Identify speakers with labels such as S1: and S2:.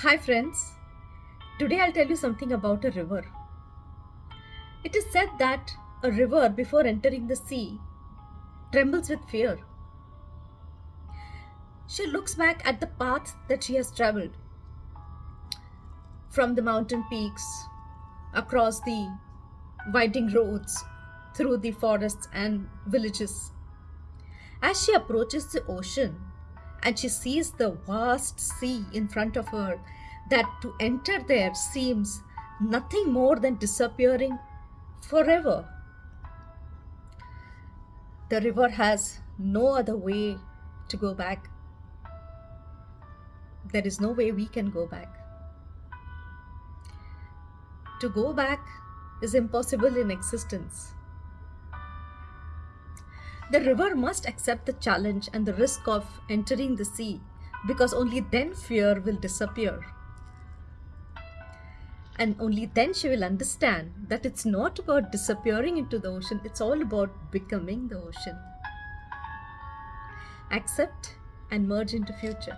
S1: Hi, friends. Today I'll tell you something about a river. It is said that a river, before entering the sea, trembles with fear. She looks back at the path that she has traveled from the mountain peaks, across the winding roads, through the forests and villages. As she approaches the ocean and she sees the vast sea in front of her, that to enter there seems nothing more than disappearing forever. The river has no other way to go back. There is no way we can go back. To go back is impossible in existence. The river must accept the challenge and the risk of entering the sea because only then fear will disappear. And only then she will understand that it's not about disappearing into the ocean, it's all about becoming the ocean. Accept and merge into future.